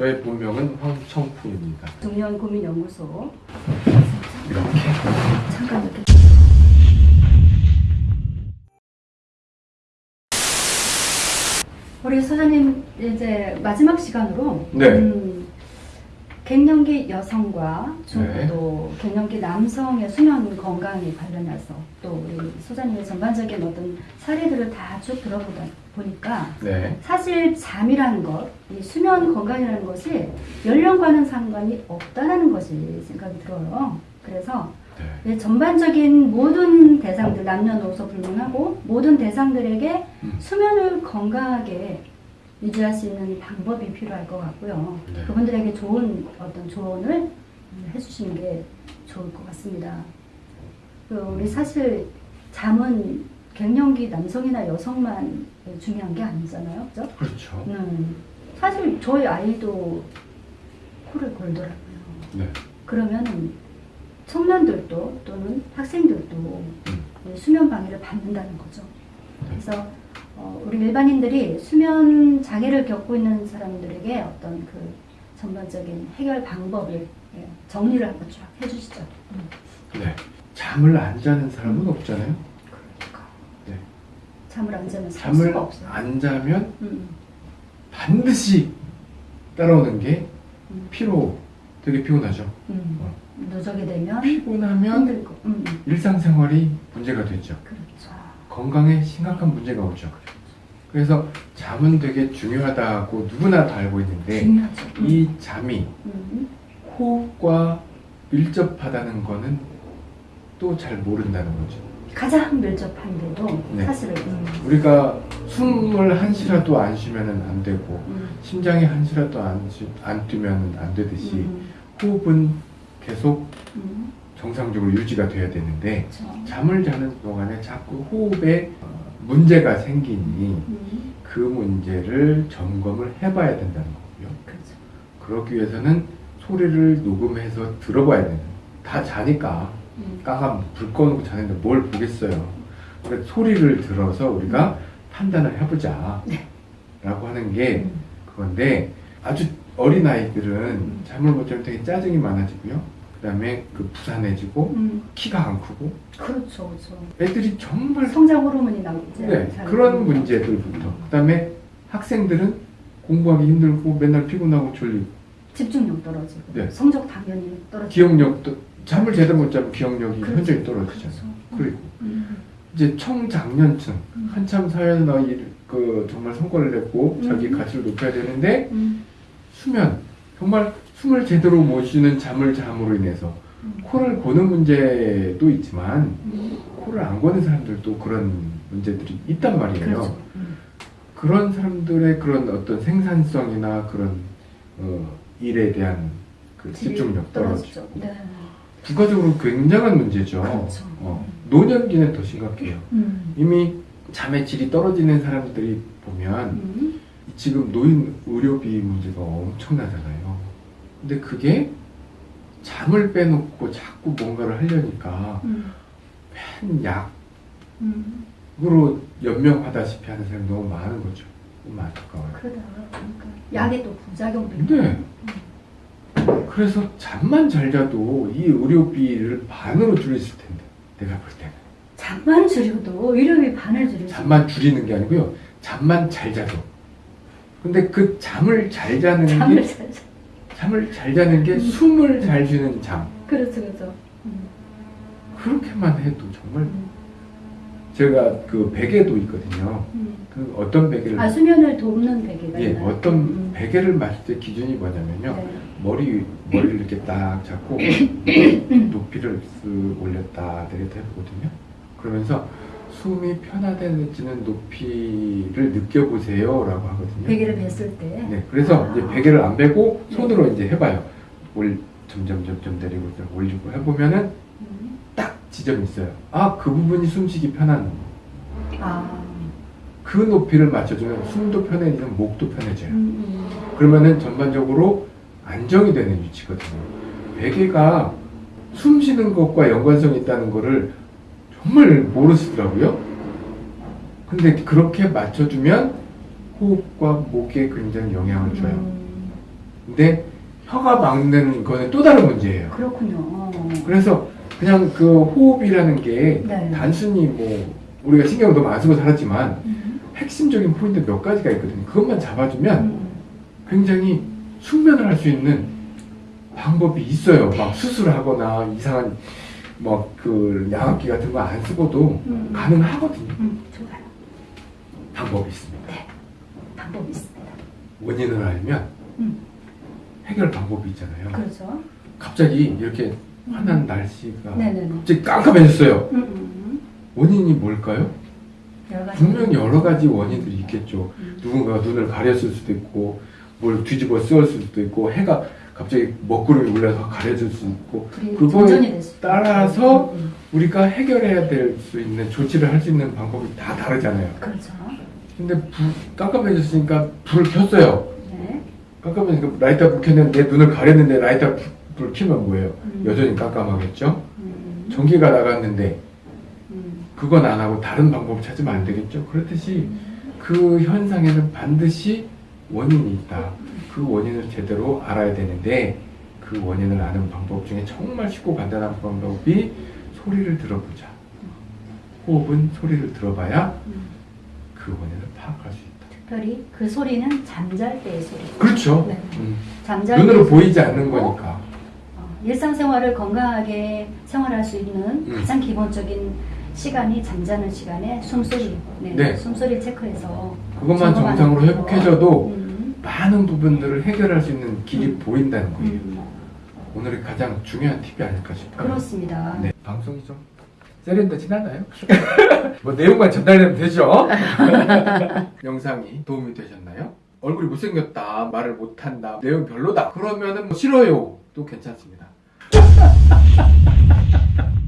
저의 본명은 황청풍입니다. 중년 고민 연구소 이렇게 잠깐 이렇게 우리 소장님 이제 마지막 시간으로 네. 음, 갱년기 여성과 중, 네. 또 갱년기 남성의 수면 건강에 관련해서 또 우리 소장님의 전반적인 어떤 사례들을 다 쭉 들어보다 보니까 네. 사실 잠이라는 것, 이 수면 건강이라는 것이 연령과는 상관이 없다는 것이 생각이 들어요. 그래서 네. 이 전반적인 모든 대상들, 남녀노소 불문하고 모든 대상들에게 음. 수면을 건강하게 유지할 수 있는 방법이 필요할 것 같고요. 네. 그분들에게 좋은 어떤 조언을 해주시는 게 좋을 것 같습니다. 그 우리 사실 잠은 갱년기 남성이나 여성만 중요한 게 아니잖아요. 그죠? 그렇죠. 음, 사실 저희 아이도 코를 골더라고요. 네. 그러면 청년들도 또는 학생들도 음. 이 수면 방해를 받는다는 거죠. 네. 그래서 어, 우리 일반인들이 수면 장애를 겪고 있는 사람들에게 어떤 그 전반적인 해결 방법을 예, 정리를 한번 쫙 해주시죠. 음. 네. 잠을 안 자는 사람은 없잖아요. 그러니까 네. 잠을 안 자면 살 잠을. 안 자면 음, 반드시 따라오는 게 음, 피로. 되게 피곤하죠. 음. 어. 누적이 되면 피곤하면. 음, 음. 일상생활이 문제가 되죠. 그렇죠. 건강에 심각한 문제가 오죠. 그래서 잠은 되게 중요하다고 누구나 다 알고 있는데 중요하죠. 음. 이 잠이 음, 호흡과 밀접하다는 거는 또 잘 모른다는 거죠. 가장 밀접한데도 네. 사실은 음, 우리가 숨을 한시라도 안 쉬면 안 되고 음, 심장이 한시라도 안, 쉬- 안 뛰면 안 되듯이 음, 호흡은 계속 음, 정상적으로 유지가 돼야 되는데 그렇죠. 잠을 자는 동안에 자꾸 호흡에 어, 문제가 생기니 음, 그 문제를 점검을 해봐야 된다는 거고요. 그렇죠. 그러기 위해서는 소리를 녹음해서 들어봐야 되는. 다 자니까 음, 깡함 불 꺼놓고 자는데 뭘 보겠어요. 그래서 소리를 들어서 우리가 판단을 해보자. 네. 라고 하는 게 음, 그건데 아주 어린 아이들은 음. 잠을 못 자면 되게 짜증이 많아지고요. 그 다음에 그 부산해지고 음, 키가 안 크고 그렇죠, 그렇죠. 애들이 정말 성장 호르몬이 나오지. 네, 잘 그런. 문제들부터 그 다음에 학생들은 공부하기 힘들고 맨날 피곤하고 졸리고 집중력 떨어지고 네. 성적 당연히 떨어지고 기억력도 잠을 제대로 못 자면 기억력이 그렇죠. 현저히 떨어지잖아요. 그렇죠. 그리고 음, 이제 청장년층 음. 한참 사회나 일, 그 정말 성과를 냈고 자기 음. 가치를 높여야 되는데 음, 수면 정말 숨을 제대로 못 쉬는 잠을 잠으로 인해서 음, 코를 고는 문제도 있지만 음, 코를 안 고는 사람들도 그런 문제들이 있단 말이에요. 그렇죠. 음, 그런 사람들의 그런 어떤 생산성이나 그런 어, 일에 대한 그 집중력 떨어지고 네. 국가적으로 굉장한 문제죠. 그렇죠. 어, 노년기는 더 심각해요. 음, 이미 잠의 질이 떨어지는 사람들이 보면 음, 지금 노인 의료비 문제가 엄청나잖아요. 근데 그게 잠을 빼놓고 자꾸 뭔가를 하려니까 음, 맨 약으로 음. 연명하다시피 하는 사람이 너무 많은 거죠. 너무 안타까워요. 그러다 보니까 약의 또 부작용도. 네. 그래서 잠만 잘 자도 이 의료비를 반으로 줄일 수 텐데 내가 볼 때는 잠만 줄여도 의료비 반을 줄일 수 잠만 줄이는 게 아니고요 잠만 잘 자도 근데 그 잠을 잘 자는 잠을 게 잘 자. 잠을 잘 자는 게 음. 숨을 잘 쉬는 잠 그렇죠, 그렇죠. 음, 그렇게만 해도 정말 음, 제가 그 베개도 있거든요 음. 그 어떤 베개를 아 수면을 돕는 베개가 예 있나요? 어떤 음, 베개를 맞을 때 기준이 뭐냐면요 네. 머리 머리를 이렇게 딱 잡고 높이를 쓱 올렸다 내렸다 해보거든요. 그러면서 숨이 편안해지는 높이를 느껴보세요라고 하거든요. 베개를 맸을 때. 네, 그래서 아. 이제 베개를 안 베고 네. 손으로 이제 해봐요. 올 점점 점점 내리고 올리고 해보면은 음. 딱 지점이 있어요. 아 그 부분이 숨쉬기 편한 아. 그 높이를 맞춰주면 숨도 편해지면 목도 편해져요. 음, 음. 그러면은 전반적으로 안정이 되는 위치거든요. 베개가 숨 쉬는 것과 연관성이 있다는 거를 정말 모르시더라고요. 근데 그렇게 맞춰주면 호흡과 목에 굉장히 영향을 줘요. 음. 근데 혀가 막는 거는 또 다른 문제예요. 그렇군요. 어. 그래서 그냥 그 호흡이라는 게 네. 단순히 뭐 우리가 신경을 너무 안 쓰고 살았지만 음. 핵심적인 포인트 몇 가지가 있거든요. 그것만 잡아주면 음. 굉장히 숙면을 할 수 있는 방법이 있어요. 막 수술하거나 이상한 뭐그 양압기 같은 거 안 쓰고도 음. 가능하거든요. 음, 좋아요. 방법이 있습니다. 방법이 있습니다. 원인을 알면 음. 해결 방법이 있잖아요. 그렇죠. 갑자기 이렇게 환한 날씨가 네네네. 갑자기 깜깜해졌어요. 음, 음, 원인이 뭘까요? 음. 여러. 분명 여러 가지 원인들이 있겠죠. 음. 누군가가 눈을 가렸을 수도 있고 뭘 뒤집어 쓰었을 수도 있고 해가 갑자기 먹구름이 올라서 가려질 수 있고 그거에 수도 따라서 있고. 음, 우리가 해결해야 될 수 있는 조치를 할 수 있는 방법이 다 다르잖아요. 음. 그렇죠. 근데 불, 깜깜해졌으니까 불을 켰어요. 네. 깜깜해지니까 라이터 불 켰는데 눈을 가렸는데 라이터 불, 불 켜면 뭐예요? 음. 여전히 깜깜하겠죠? 음. 전기가 나갔는데 음. 그건 안 하고 다른 방법을 찾으면 안 되겠죠? 그렇듯이 그 현상에는 반드시 원인이 있다. 그 원인을 제대로 알아야 되는데 그 원인을 아는 방법 중에 정말 쉽고 간단한 방법이 소리를 들어보자. 호흡은 소리를 들어봐야 음. 그 원인을 파악할 수 있다. 특별히 그 소리는 잠잘 때의 소리. 그렇죠. 네. 음. 잠잘 눈으로 때 보이지 않는 거니까. 어, 일상생활을 건강하게 생활할 수 있는 음. 가장 기본적인 시간이 잠자는 시간에 숨소리, 네, 네. 숨소리 체크해서 그것만 정상으로 거죠. 회복해줘도 음, 많은 부분들을 해결할 수 있는 길이 음. 보인다는 거예요. 음, 오늘의 가장 중요한 팁이 아닐까 싶어요. 그렇습니다. 네, 방송이 좀 세련되지않아요? 뭐 내용만 전달되면 되죠? 영상이 도움이 되셨나요? 얼굴이 못생겼다, 말을 못한다, 내용 별로다. 그러면 은 뭐 싫어요. 도 괜찮습니다.